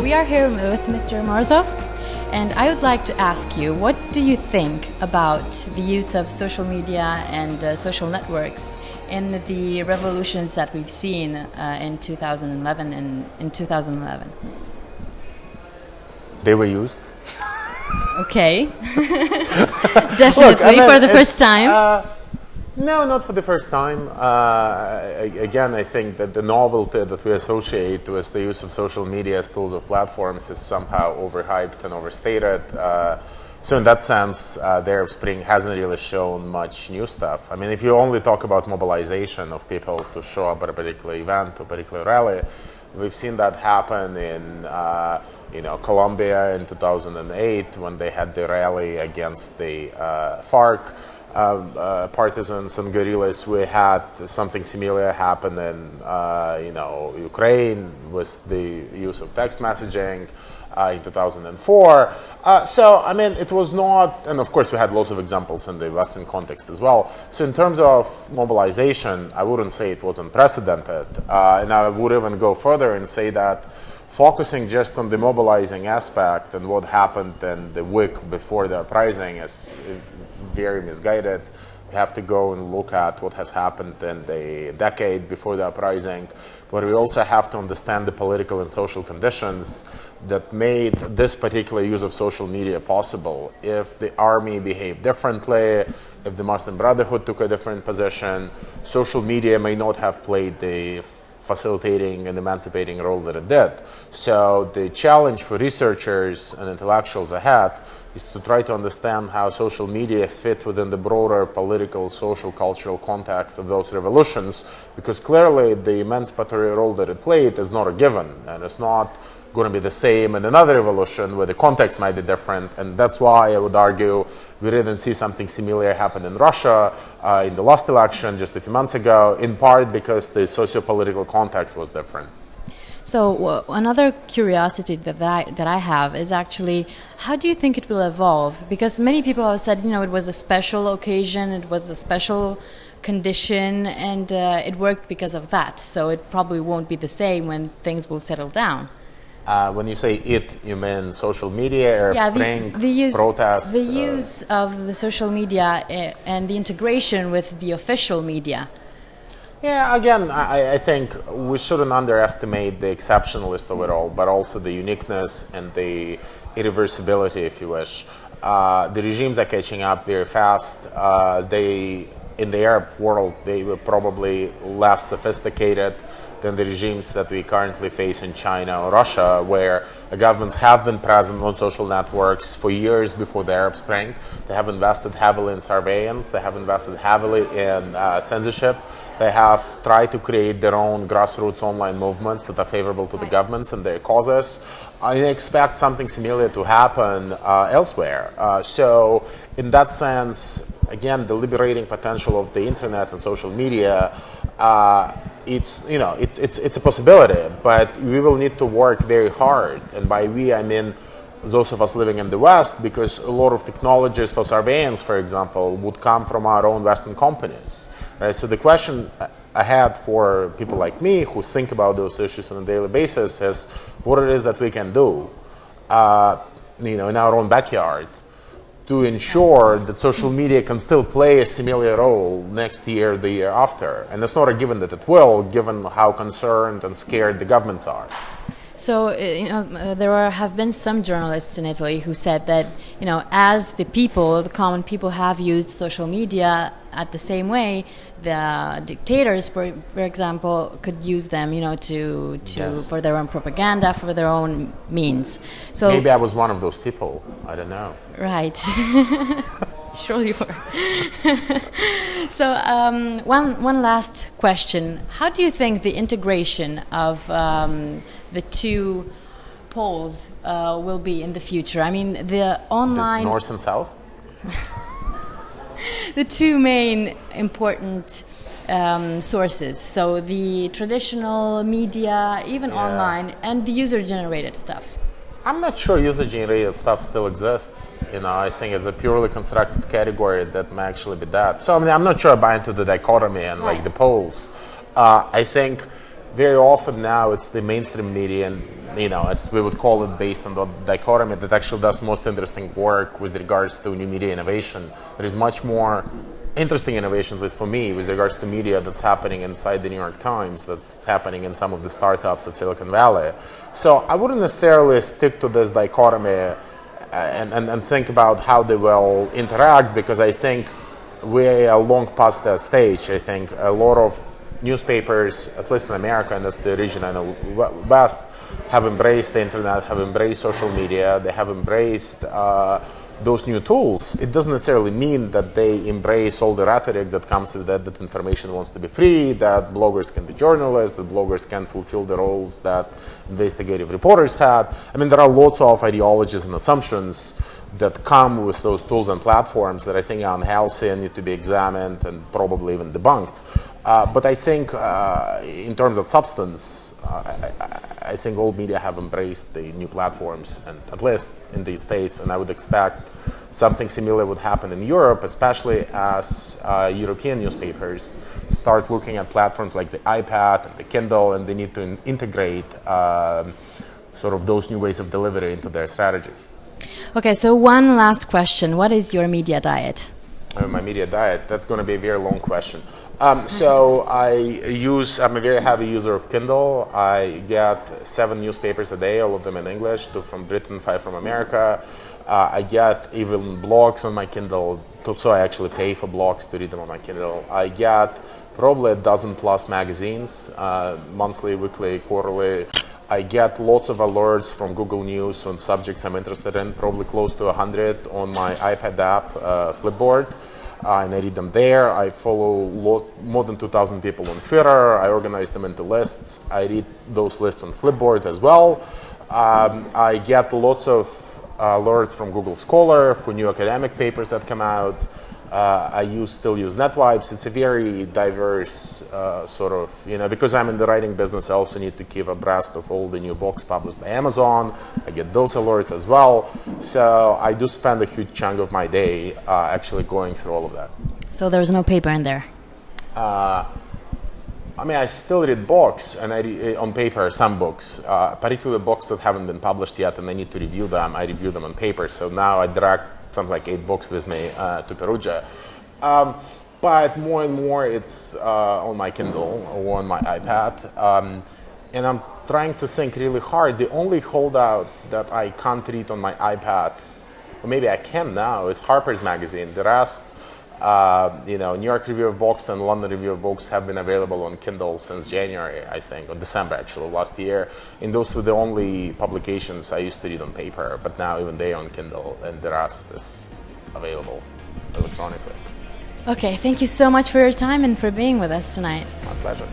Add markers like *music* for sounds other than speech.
we are here with Mr. Morozov, and I would like to ask you, what do you think about the use of social media and uh, social networks in the revolutions that we've seen uh, in 2011 and in 2011? They were used. Okay. *laughs* *laughs* Definitely Look, I mean, for the first time. uh, no, not for the first time. Uh, again, I think that the novelty that we associate with the use of social media as tools of platforms is somehow overhyped and overstated. Uh, so in that sense, uh, the Arab Spring hasn't really shown much new stuff. I mean, if you only talk about mobilization of people to show up at a particular event or particular rally, we've seen that happen in uh, you know Colombia in 2008 when they had the rally against the uh, FARC partisans and guerrillas. We had something similar happen in uh, you know Ukraine with the use of text messaging uh, in 2004. Uh, so, I mean, it was not, and of course, we had lots of examples in the Western context as well. So, in terms of mobilization, I wouldn't say it was unprecedented. Uh, and I would even go further and say that focusing just on the mobilizing aspect and what happened in the week before the uprising is very misguided. We have to go and look at what has happened in the decade before the uprising, but we also have to understand the political and social conditions that made this particular use of social media possible. If the army behaved differently, if the Muslim Brotherhood took a different position, social media may not have played the facilitating and emancipating role that it did. So the challenge for researchers and intellectuals ahead is to try to understand how social media fit within the broader political, social, cultural context of those revolutions, because clearly the emancipatory role that it played is not a given, and it's not going to be the same in another evolution where the context might be different. And that's why I would argue we didn't see something similar happen in Russia uh, in the last election just a few months ago, in part because the socio-political context was different. So uh, another curiosity that I that I have is actually how do you think it will evolve? Because many people have said, you know, it was a special occasion, it was a special condition, and uh, it worked because of that. So it probably won't be the same when things will settle down. Uh, when you say it, you mean social media, Arab yeah, Spring, the, the use, protest? the uh, use of the social media uh, and the integration with the official media. Yeah, again, I, I think we shouldn't underestimate the exceptionalist of it all, but also the uniqueness and the irreversibility, if you wish. Uh, the regimes are catching up very fast. Uh, they, in the Arab world, they were probably less sophisticated than the regimes that we currently face in China or Russia, where the governments have been present on social networks for years before the Arab Spring. They have invested heavily in surveillance, they have invested heavily in uh, censorship, they have tried to create their own grassroots online movements that are favorable to the governments and their causes. I expect something similar to happen uh, elsewhere. Uh, so, in that sense, again, the liberating potential of the internet and social media, uh, it's you know, it's it's it's a possibility, but we will need to work very hard. And by we, I mean those of us living in the West, because a lot of technologies for surveillance, for example, would come from our own Western companies. Right? So the question I had for people like me who think about those issues on a daily basis is what it is that we can do, uh, you know, in our own backyard to ensure that social media can still play a similar role next year, the year after. And it's not a given that it will, given how concerned and scared the governments are. So, uh, you know, uh, there are, have been some journalists in Italy who said that, you know, as the people, the common people have used social media at the same way, the dictators, for, for example, could use them, you know, to, to Yes. for their own propaganda, for their own means. So, Maybe I was one of those people. I don't know. Right. *laughs* sure you were. *laughs* so um, one one last question: How do you think the integration of um, the two poles uh, will be in the future? I mean, the The online, North and South? *laughs* the two main important. Um, sources, so the traditional media, even Yeah. online, and the user-generated stuff. I'm not sure user-generated stuff still exists. You know, I think it's a purely constructed category that may actually be that. So I mean, I'm not sure I buy into the dichotomy and like the poles. Uh, I think very often now it's the mainstream media and you know as we would call it based on the dichotomy that actually does most interesting work with regards to new media innovation. There is much more interesting innovation at least for me with regards to media that's happening inside the new york times that's happening in some of the startups of silicon valley. So i wouldn't necessarily stick to this dichotomy uh, and, and, and think about how they will interact because i think we are long past that stage. I think a lot of newspapers, at least in America, and that's the region I know best, have embraced the internet, have embraced social media, they have embraced uh, those new tools. It doesn't necessarily mean that they embrace all the rhetoric that comes with that, that information wants to be free, that bloggers can be journalists, that bloggers can fulfill the roles that investigative reporters had. I mean, there are lots of ideologies and assumptions that come with those tools and platforms that I think are unhealthy and need to be examined and probably even debunked. Uh, but I think, uh, in terms of substance, uh, I, I, think old media have embraced the new platforms, and at least in these states. And I would expect something similar would happen in Europe, especially as uh, European newspapers start looking at platforms like the iPad and the Kindle, and they need to in- integrate um, sort of those new ways of delivery into their strategy. Okay, so one last question: What is your media diet? Uh, my media diet. That's going to be a very long question. Um, so I use, I'm a very heavy user of Kindle. I get seven newspapers a day, all of them in English, two from Britain, five from America. Uh, I get even blogs on my Kindle, so I actually pay for blogs to read them on my Kindle. I get probably a dozen plus magazines, uh, monthly, weekly, quarterly. I get lots of alerts from Google News on subjects I'm interested in, probably close to 100 on my iPad app, uh, Flipboard uh, and I read them there. I follow lot, more than 2,000 people on Twitter. I organize them into lists. I read those lists on Flipboard as well. Um, I get lots of alerts from Google Scholar for new academic papers that come out. Uh, I use still use Netvibes. It's a very diverse uh, sort of you know because I'm in the writing business. I also need to keep abreast of all the new books published by Amazon. I get those alerts as well. So I do spend a huge chunk of my day uh, actually going through all of that. So there's no paper in there. Uh, I mean, I still read books, and I read, on paper some books, uh, particularly books that haven't been published yet, and I need to review them. I review them on paper. So now I direct something like eight books with me uh, to Perugia. Um, but more and more it's uh, on my Kindle or on my iPad. Um, and I'm trying to think really hard. The only holdout that I can't read on my iPad, or maybe I can now, is Harper's Magazine. The rest uh, you know, New York Review of Books and London Review of Books have been available on Kindle since January, I think, or December actually, last year. And those were the only publications I used to read on paper, but now even they are on Kindle, and the rest is available electronically. Okay, thank you so much for your time and for being with us tonight. My pleasure.